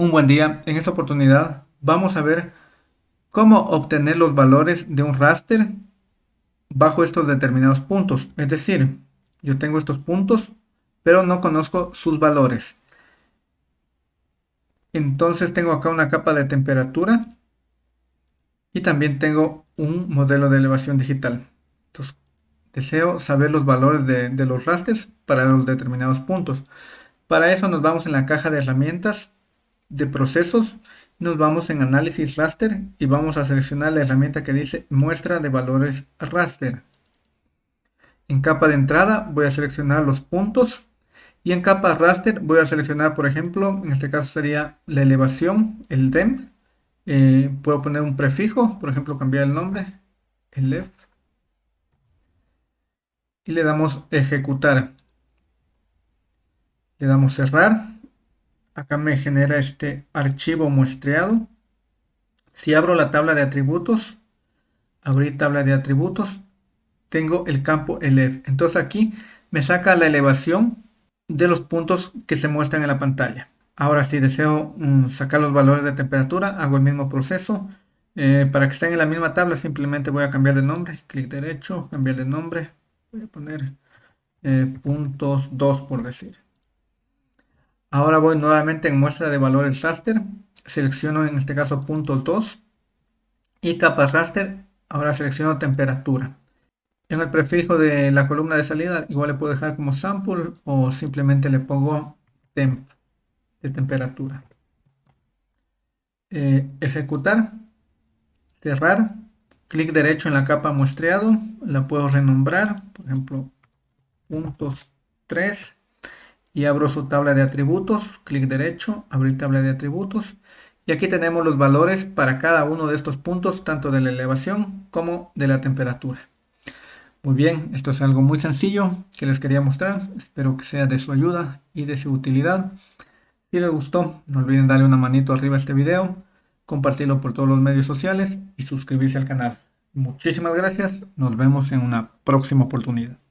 Un buen día, en esta oportunidad vamos a ver cómo obtener los valores de un raster bajo estos determinados puntos. Es decir, yo tengo estos puntos, pero no conozco sus valores. Entonces tengo acá una capa de temperatura y también tengo un modelo de elevación digital. Entonces, deseo saber los valores de, de los rasters para los determinados puntos. Para eso nos vamos en la caja de herramientas de procesos, nos vamos en análisis raster y vamos a seleccionar la herramienta que dice muestra de valores raster. En capa de entrada voy a seleccionar los puntos y en capa raster voy a seleccionar, por ejemplo, en este caso sería la elevación, el DEM. Eh, puedo poner un prefijo, por ejemplo, cambiar el nombre, el left. Y le damos ejecutar. Le damos cerrar acá me genera este archivo muestreado. Si abro la tabla de atributos, abrir tabla de atributos, tengo el campo elef. Entonces aquí me saca la elevación de los puntos que se muestran en la pantalla. Ahora si deseo mm, sacar los valores de temperatura, hago el mismo proceso. Eh, para que estén en la misma tabla simplemente voy a cambiar de nombre. Clic derecho, cambiar de nombre. Voy a poner eh, puntos 2 por decir. Ahora voy nuevamente en muestra de valores raster. Selecciono en este caso puntos 2 y capas raster. Ahora selecciono temperatura. En el prefijo de la columna de salida igual le puedo dejar como sample o simplemente le pongo temp de temperatura. Eh, ejecutar, cerrar, clic derecho en la capa muestreado, la puedo renombrar, por ejemplo, puntos 3 y abro su tabla de atributos, clic derecho, abrir tabla de atributos y aquí tenemos los valores para cada uno de estos puntos, tanto de la elevación como de la temperatura. Muy bien, esto es algo muy sencillo que les quería mostrar, espero que sea de su ayuda y de su utilidad. Si les gustó, no olviden darle una manito arriba a este video, compartirlo por todos los medios sociales y suscribirse al canal. Muchísimas gracias, nos vemos en una próxima oportunidad.